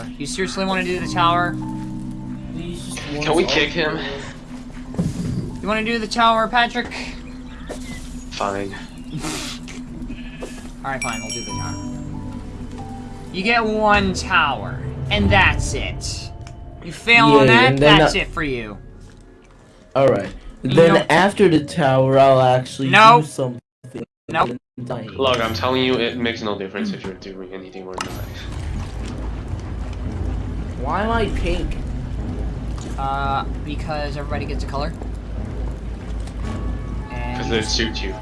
tower. You seriously want to do the tower? Can we kick him? You want to do the tower, Patrick? Fine. Alright, fine, we'll do the tower. You get one tower, and that's it. You fail on that, and that's I- it for you. Alright. Then know- after the tower, I'll actually Nope. do something. Nope. Look, I'm telling you, it makes no difference if you're doing anything or not. Why am I pink? Uh, because everybody gets a color. And Because it suits you. You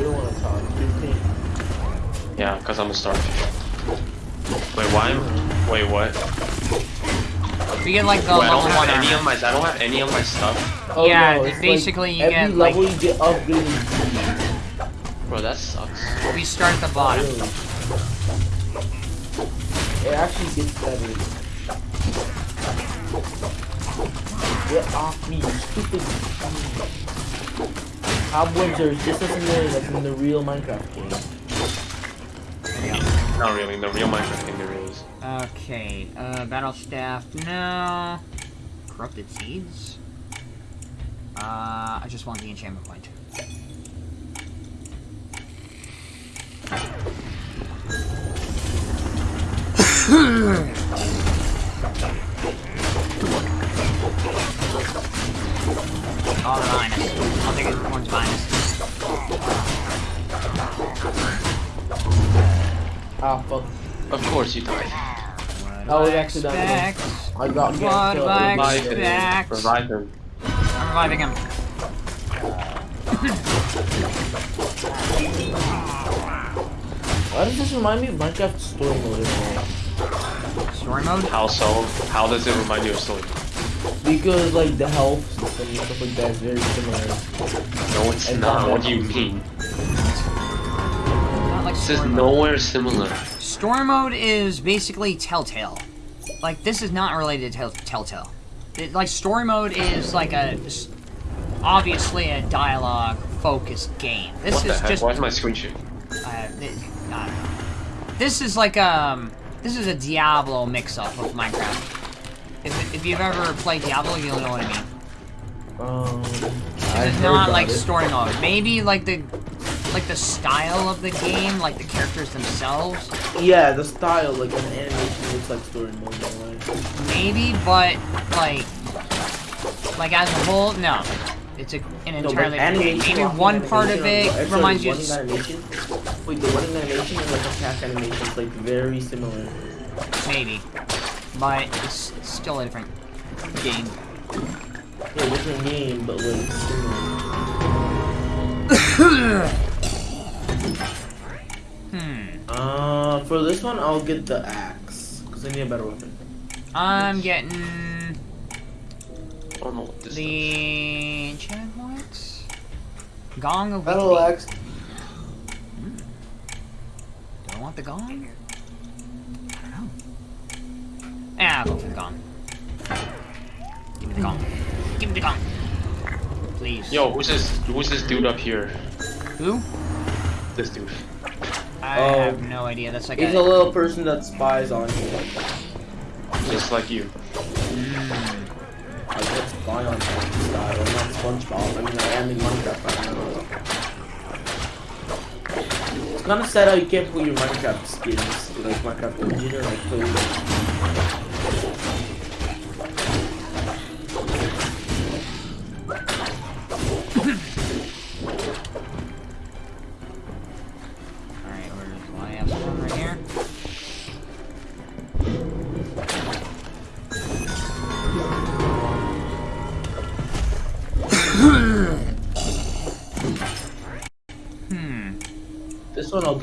don't want to talk. You're pink. Yeah, because I'm a starfish. Wait, why? Wait, what? you get like the Wait, I don't have any armor. of my. I don't have any of my stuff. Oh, Yeah, no, it's basically like you every get, like- level you get upgraded. Bro, that sucks. We start at the bottom. Really. It actually gets better. Get off me, you stupid. Cobwebs are just as annoying as in the real Minecraft game. Not really. The real Minecraft game there is. Okay, uh, battle staff, no. Corrupted seeds? Uh, I just want the enchantment point. Oh, the minus. I'll take it one's minus. Ah, fuck. Of course you died. I was actually done. I got What get killed. I Revive expect. him. Revive him. I'm reviving him. Why does this remind me of Minecraft story mode? In a way? Story mode? How so? How does it remind you of story? Because like the health system and stuff like that is very similar. No, it's And not. What do you mean? Not like This is story mode. nowhere similar. Story mode is basically Telltale. Like, this is not related to Tell- Telltale. It, like, story mode is like a... Obviously a dialogue-focused game. This What the is heck? just... Why is my screen shaking? Uh, I don't know. This is like, um... This is a Diablo mix-up of Minecraft. If, if you've ever played Diablo, you'll know what I mean. Um, is not like story mode. Maybe like the like the style of the game, like the characters themselves. Yeah, the style, like an animation looks like story mode in a way. Maybe, but like like as a whole, no. It's a, an entirely different game. animation, Maybe one part of it sorry, reminds you. animation. Wait, the running animation and like the attack animation is like very similar. Maybe, but it's still a different game. Yeah, different game, but like similar. Hmm. Uh, for this one, I'll get the axe because I need a better weapon. I'm getting I don't know what this is. the enchant what? Gong of Battle Weekly. axe. Do I want the gong? I don't know. Ah, I'll go for the gong. Give me the gong. Give me the gong. Please. Yo, who's this? Who's this dude up here? Who? This dude. I Oh. have no idea. That's like He's a... a little person that spies on you. Just like you. Spy on style. I'm not SpongeBob. I mean, I am in Minecraft right now. It's kind of sad how you can't put your Minecraft skins, like Minecraft engine or like play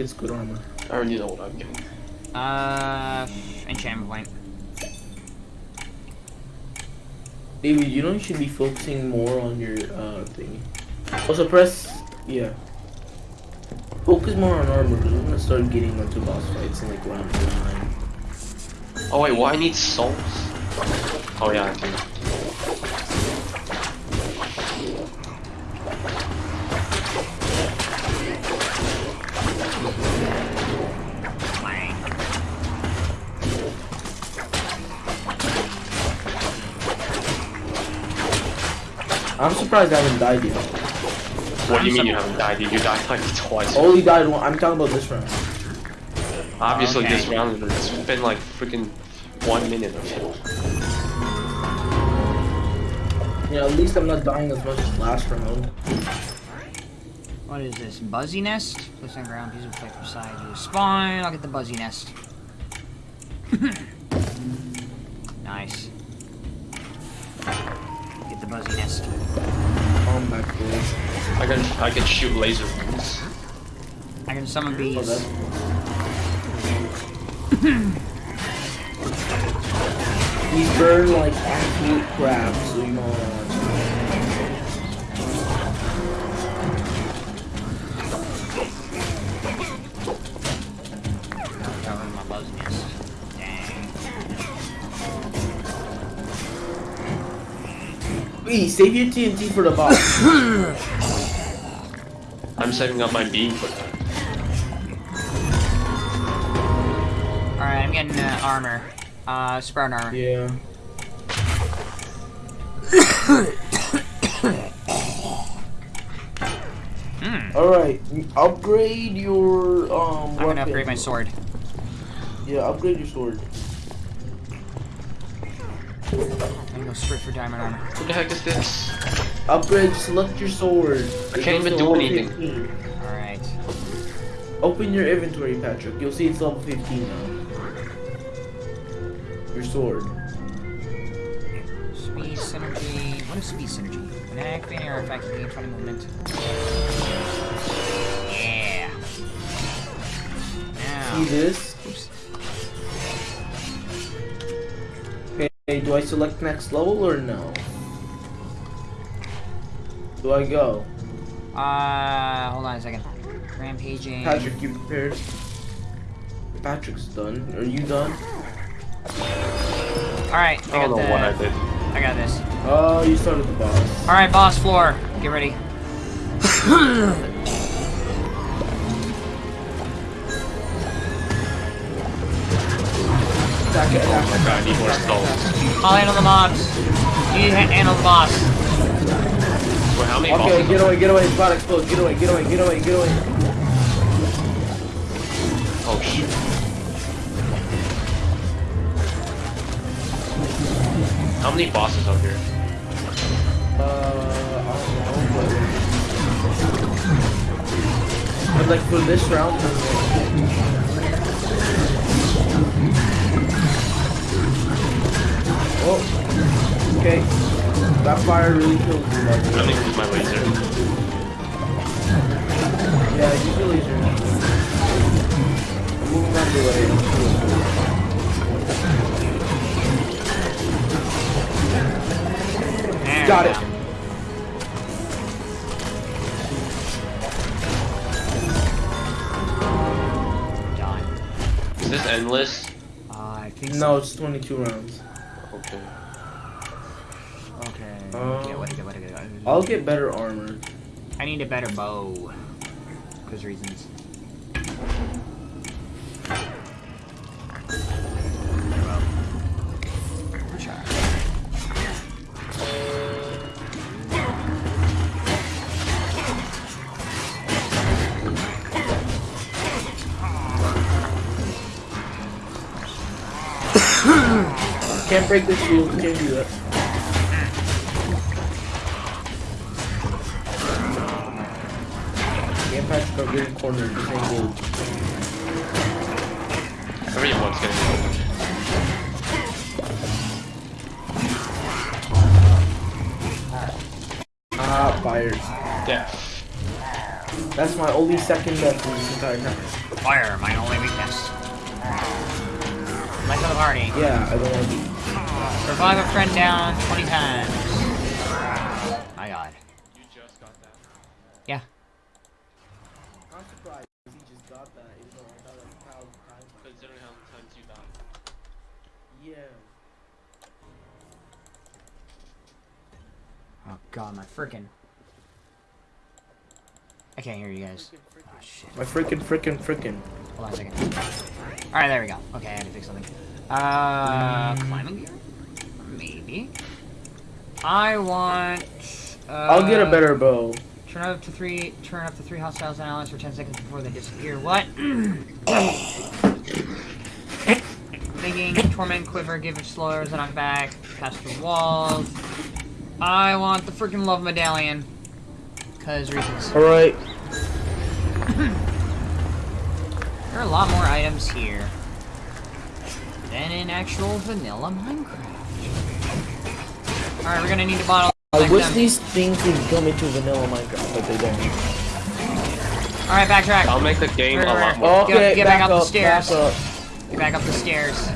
gets good armor. I already know what I'm getting. Uh, enchantment point. David, you know you should be focusing more on your uh thingy. Also press yeah. Focus more on armor because we're gonna start getting into boss fights in like round nine. Oh wait, why I need souls? Oh yeah, I do. I'm surprised I haven't died yet. What do you mean you haven't died? Yet? You died like twice. Oh, Only died one. I'm talking about this round. Obviously, okay. this round it's been like freaking one minute of it. You know, at least I'm not dying as much as last round. What is this? Buzzy nest? Place on ground, piece of effect beside you. Spawn, I'll get the buzzy nest. nice. Get the buzzy nest. Combat boys. I can I can shoot laser bolts. I can summon Oh, bees. that's... These burn like absolute crap, so you know uh, Hey, save your TNT for the boss. I'm setting up my beam for that. Alright, I'm getting uh, armor. Uh, sprout armor. yeah. Hmm. Alright, upgrade your um I'm gonna upgrade my sword. Yeah, upgrade your sword. I'm gonna go straight for diamond armor. What the heck is this? Upgrade, select your sword. I It can't even do anything. 15. Alright. Open your inventory, Patrick. You'll see it's level 15 now. Your sword. Speed synergy. What is speed synergy? When activating or effect, you gain 20 movement. Yeah. Now. See this? Oops. Okay, do I select next level or no? Do I go? Uh, hold on a second. Rampaging. Patrick, you prepared? Patrick's done. Are you done? Alright, I I got don't know the, what I did. I got this. Oh, you started the boss. Alright, boss floor. Get ready. Attack it, Oh my god, I need more souls. I'll handle the mobs. You ha- handle the boss. Wait, how many. Okay, get away, get away, it's about to explode. Get away, get away, get away, get away. Oh shit. How many bosses are here? Uh, I don't know, but... But like for this round, okay. That fire really kills me. Like, I'm gonna use my laser. yeah, use your laser. I'm moving out of the way. There Got we it. Done. Is this endless? Uh, I think No, it's 22 rounds. Okay. so. Okay. Uh, okay, what, what, what, what, I'll get better armor. I need a better bow. Because reasons. Better bow. Charge. Can't break this shield, can't do that. Patrick are getting cornered, this ain't good. Everyone's getting killed. Ah, fires. Death. That's my only second death in this entire time. Fire, my only weakness. Life of the party. Yeah, I don't want to be. Revive a friend down 20 times. My god. You just got that. Yeah. I'm surprised he just got that, even though I thought that was how time. Considering how many times you died. Yeah. Oh god, my freaking. I can't hear you guys. Oh shit. My freaking, freaking, freaking. Hold on a second. Alright, there we go. Okay, I had to fix something. Uh, climbing gear? Maybe. I want I'll get a Uh, better bow. Turn up to three. Turn up to three hostiles and allies for ten seconds before they disappear. What? Thinking, torment, quiver, give it slurs, knockback, pass the walls. I want the freaking love medallion. Cause reasons. Alright. There are a lot more items here than in actual vanilla Minecraft. Alright, we're gonna need a bottle. I wish these things would come into vanilla Minecraft, but they don't. Alright, backtrack. I'll make the game a Where- lot where- more. Okay, get back back up the stairs. back up. Get back up the stairs.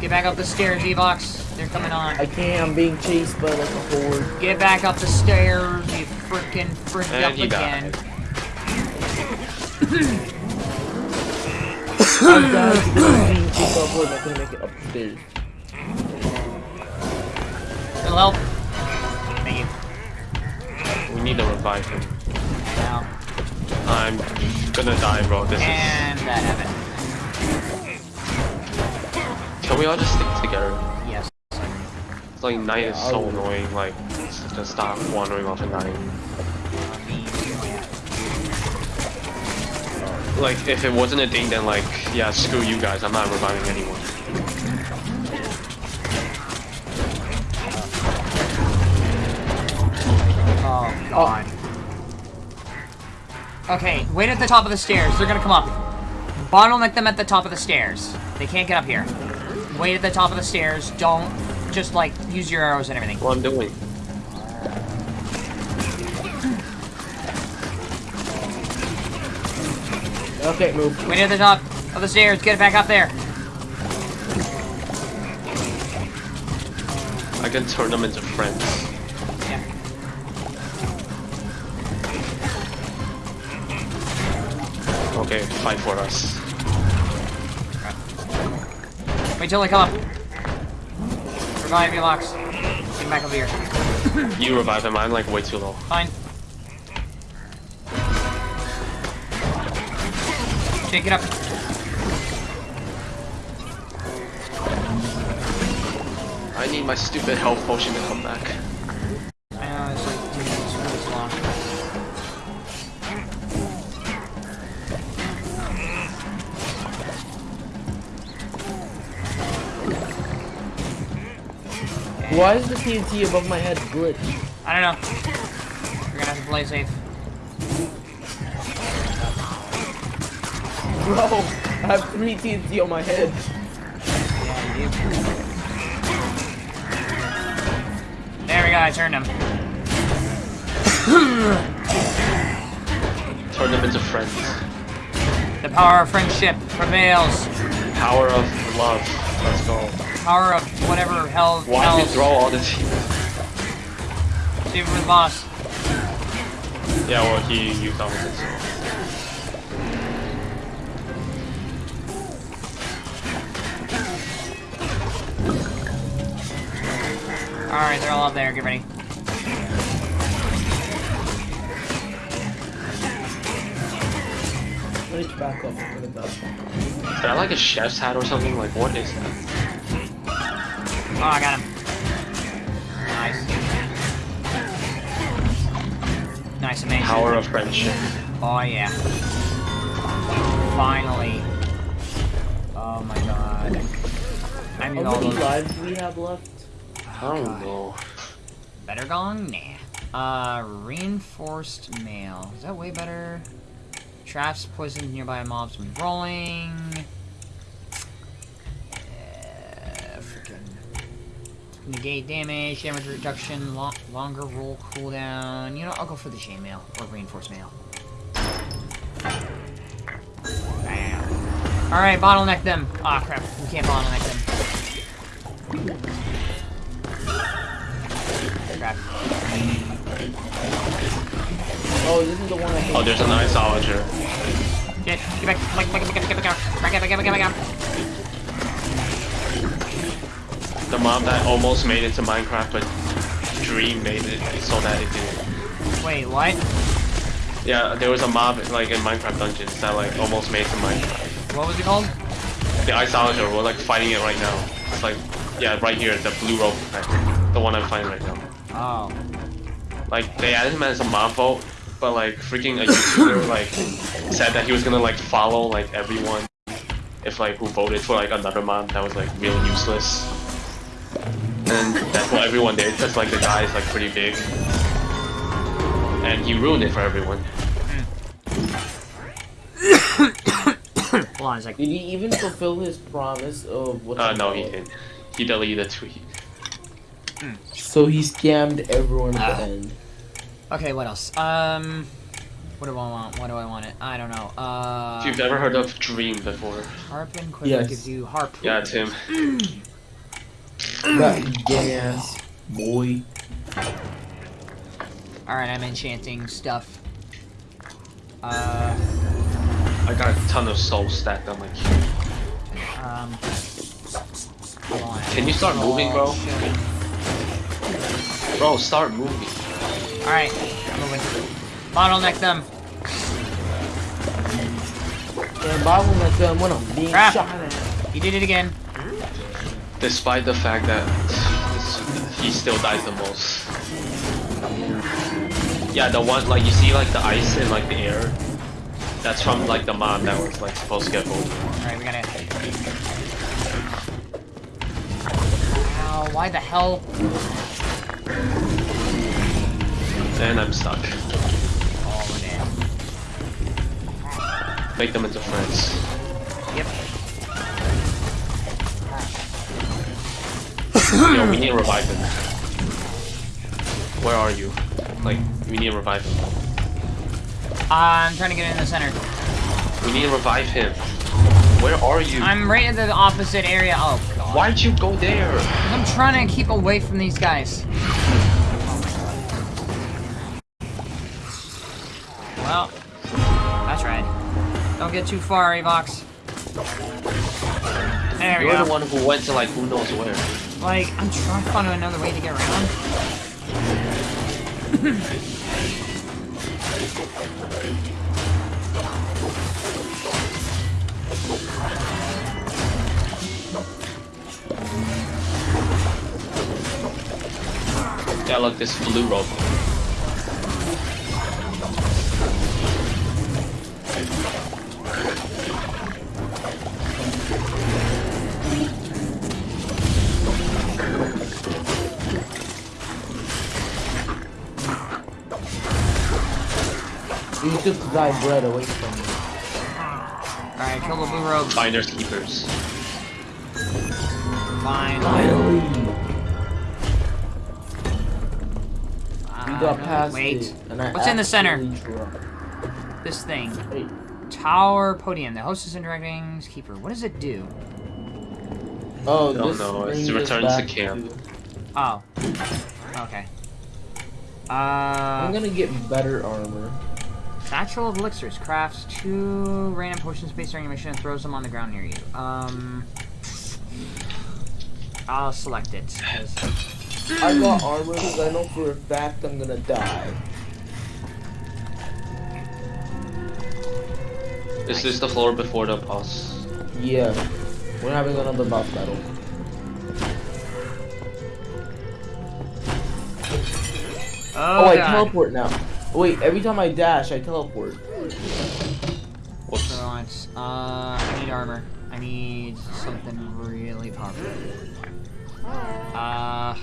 Get back up the stairs, Evox. They're coming on. I can't, I'm being chased by like a horde. Get back up the stairs, you freaking freaked And up he again. died. I'm dying I'm being chased by a horde, I'm not gonna make it up the stairs. It'll need to revive him. Now. I'm gonna die, bro. This is. And that happened. Can we all just stick together? Yes. It's like night is so I'll- annoying. Like, just stop wandering off at night. I mean, yeah. Like, if it wasn't a thing, then like, yeah, screw you guys. I'm not reviving anyone. Oh, God. Okay, wait at the top of the stairs. They're gonna come up. Bottleneck them at the top of the stairs. They can't get up here. Wait at the top of the stairs. Don't just, like, use your arrows and everything. What I'm doing. Okay, move. Wait at the top of the stairs. Get it back up there. I can turn them into friends. Okay, fight for us. Wait till they come up. Revive me, locks. Get back over here. You revive him. I'm like way too low. Fine. Shake it up. I need my stupid health potion to come back. Why is the TNT above my head glitch? I don't know. We're gonna have to play safe. Bro, I have three TNT on my head. Yeah, you do. There we go, I turned him. Turn them into friends. The power of friendship prevails. Power of love. Let's go. Power of whatever hell Why did you throw all this? Save it for the boss. Yeah, well, he used all of it. So. Alright, they're all up there, get ready. Glitch back up. Look at that. Is that like a chef's hat or something? Like, what is that? Oh, I got him. Nice. Nice, amazing. Power of friendship. Oh, yeah. Finally. Oh my god. I need How all many lives do we have left? I don't know. Better gong? Nah. Uh, reinforced mail. Is that way better? Traps poison nearby mobs when rolling. Uh, freaking. Negate damage, damage reduction, lo longer roll cooldown. You know, I'll go for the chain mail or reinforced mail. Bam. Alright, bottleneck them. Ah, crap. We can't bottleneck them. Crap. Oh, this is the one I hate. Oh, there's an Iceologer. Get, get back, get back, get back, get back, get back, get back, back, back, back, back, back, back. The mob that almost made it to Minecraft, but Dream made it so that it didn't. Wait, what? Yeah, there was a mob like in Minecraft Dungeons that like almost made it to Minecraft. What was it called? The Iceologer, we're like fighting it right now. It's like, yeah, right here, the blue rope, the one I'm fighting right now. Oh. like they added him as a mob vote, but like freaking a YouTuber like said that he was gonna like follow like everyone if like who voted for like another mob that was like really useless. And that's what everyone did because like the guy is like pretty big. And he ruined it for everyone. Hold on a second. Did he even fulfill his promise of what? Uh, no, he didn't. He deleted the tweet. So he scammed everyone at the end. Okay, what else? Um, what do I want? What do I want it? I don't know. Uh, If you've ever heard of Dream before, harpoon quiver Yes. gives you harpoon. yeah, it's him. That gay boy. Alright, I'm enchanting stuff. Uh, I got a ton of soul stacked on my queue. um, on. Can you start moving, bro? Show me. Bro, start moving. Alright, I'm moving. Bottleneck them. And bottleneck them when I'm being Crap. shot at. You did it again. Despite the fact that he still dies the most. Yeah, the one like you see like the ice in like the air. That's from like the mob that was like supposed to get voted. Alright, we gotta. Ow, why the hell? And I'm stuck. Oh, man. Make them into friends. Yep. Yo, we need to revive him. Where are you? Like, we need to revive him. Uh, I'm trying to get in the center. We need to revive him. Where are you? I'm right at the opposite area. Oh, God. Why'd you go there? I'm trying to keep away from these guys. Well, that's right. Don't get too far, Avox. There we You're go. the one who went to like who knows where. Like, I'm trying to find another way to get around. Yeah, look, this blue rope. You took thy bread away from me. Alright, kill the blue rogue. Finders keepers. Fine. Finally! We Uh, got past Wait. it. And I What's in the center? dropped. This thing. Hey, Tower podium. The hostess and directing keeper. What does it do? Oh, Don't this know, it brings us returns to back camp. Oh. Okay. Uh, I'm gonna get better armor. Satchel of elixirs crafts two random potions based on your mission and throws them on the ground near you. Um, I'll select it. I got armor because I know for a fact I'm gonna die. Is this the floor before the boss? Yeah, we're having another boss battle. Oh, Oh, I God. teleport now. Wait, every time I dash, I teleport. Whoops. the it's, uh, I need armor. I need something really powerful. Uh,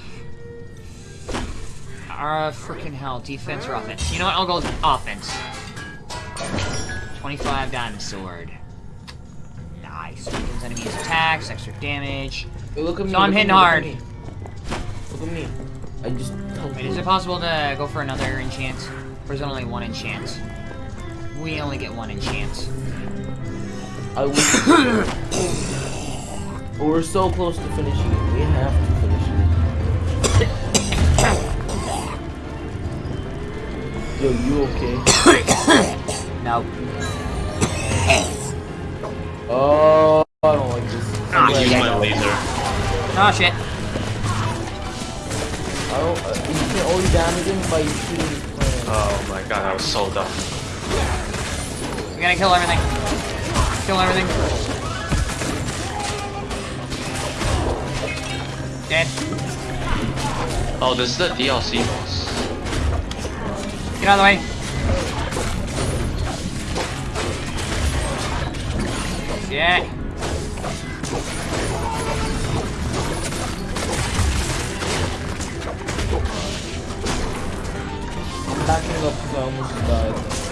uh, freaking hell, defense or offense? You know what? I'll go with offense. 25 diamond sword. Nice. Weakens enemies attacks, extra damage. Hey, look at me. So I'm hitting me, look at hard. me. Look at me. I just. Wait, is it possible to go for another enchant? Or is it only one enchant? We only get one enchant. I but we're so close to finishing it. We have to finish it. Yo, you okay? No. Oh, I don't like this. Ah, Use yeah. my laser. Oh shit. I don't. Uh, you can only damage him by shooting his plan. Oh my god, I was so dumb. We gotta kill everything. Kill everything. Dead. Oh, this is the DLC boss. Get out of the way. Yeah. Up because I almost died.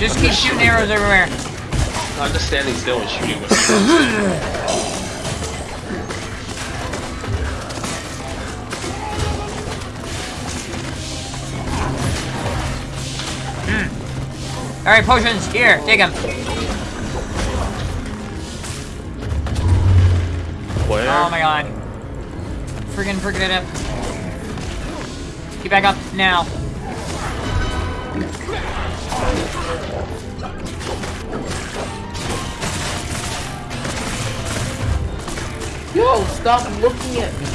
Just keep shooting arrows everywhere. I'm just standing still and shooting them. Alright, potions. Here, take them. Where? Oh my god. Friggin' friggin' it up. Get back up now. Yo, stop looking at me.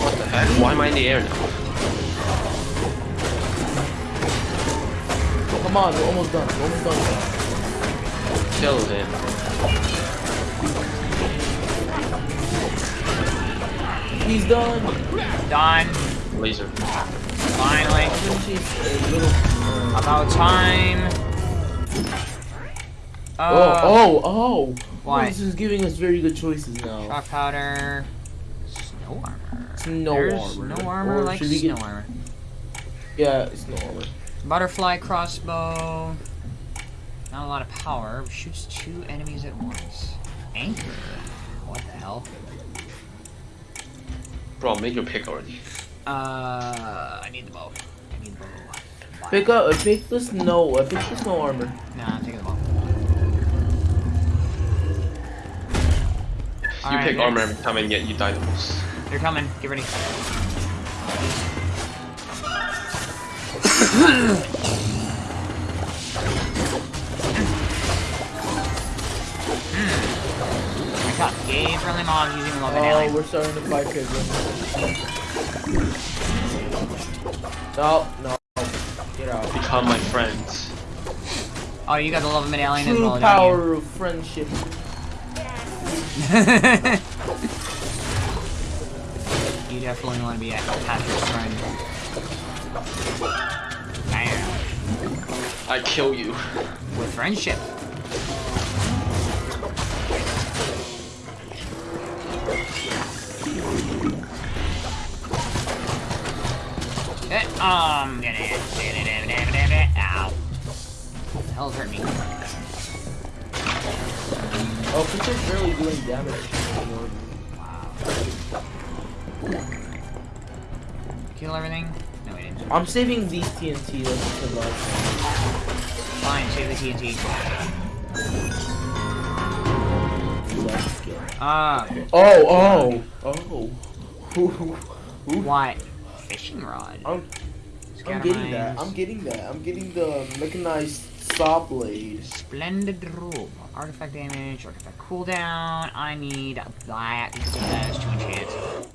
What the heck? Why am I in the air now? Come on, we're almost done. We're almost done. Kill him. He's done. Done. Laser. Finally. I think she's a little. uh, About time. Oh, Uh, oh, oh. Why? This is giving us very good choices now. Shock powder. Snow armor. Snow There's armor. No armor Or like should we snow get- armor. Yeah, snow armor. Butterfly crossbow. Not a lot of power. Shoots two enemies at once. Anchor. What the hell? Bro, make your pick already. Uh, I need the bow. I need the bow. Why? Pick up, uh, pick the snow, uh, pick the snow armor. Nah, I'm taking the bow. You Alright, pick yeah. armor every time and yet you die the most. They're coming. Get ready. I caught gay friendly mobs using love Oh, and we're starting to fight Piglin. No, no. Get out. Become my friends. Oh, you got the love medallion as True well, power of friendship. don't you? you definitely want to be a Patrick's friend. Bam. I kill you. With friendship. Eh, um, get it. Ow. The hell's hurt me? Oh, Pitcher's barely doing damage anymore. Kill everything? No, we didn't. I'm saving these TNT like to last. Fine, save the TNT. last skill. Ah, Oh, oh, oh. what? Fishing rod. I'm, I'm getting that. I'm getting that. I'm getting the mechanized saw blade. Splendid robe. Artifact damage, artifact cooldown. I need that because to enchant.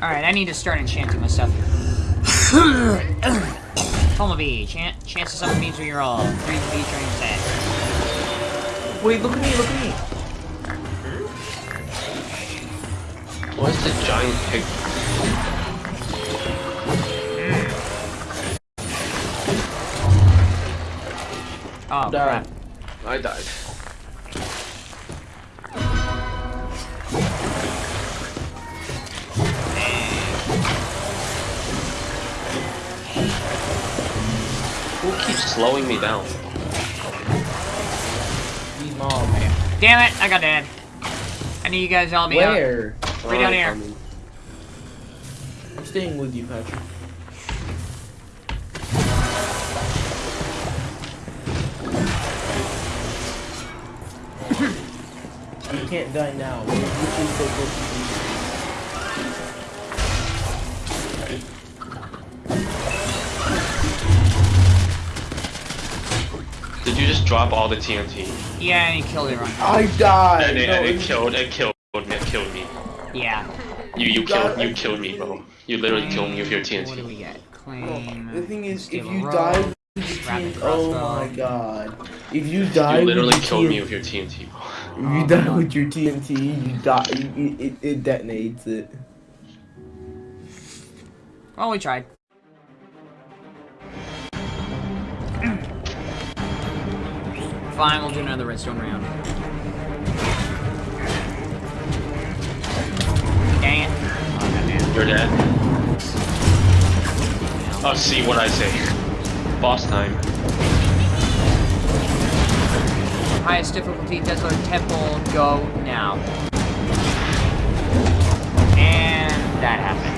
Alright, I need to start enchanting my stuff. Coma B, chan chance of summon means we roll. Three B training set. Wait, look at me, look at me. What's the giant pig? Oh, Died. crap. I died. Who keeps slowing me down? Oh, These mobs. Damn it, I got dead. I need you guys all to be out. Where? Right down here. coming. I'm staying with you, Patrick. you can't die now. Did you just drop all the TNT? Yeah, and he killed everyone. I died. And it, No, and it it- killed, it killed me, it killed me. Yeah. You, you killed, you killed me, bro. You literally killed me with your What do TNT. we get? Claim. The thing is, if you rogue, die with TNT, oh my god. If you die You literally your killed me with your TNT. bro. If Oh, you die no. with your TNT, you die. You, it, it detonates it. Well, we tried. Fine, we'll do another redstone round. Dang it. Oh, goddamn. You're dead. Oh, see what I say. Boss time. Highest difficulty, Desert Temple, go now. And that happened.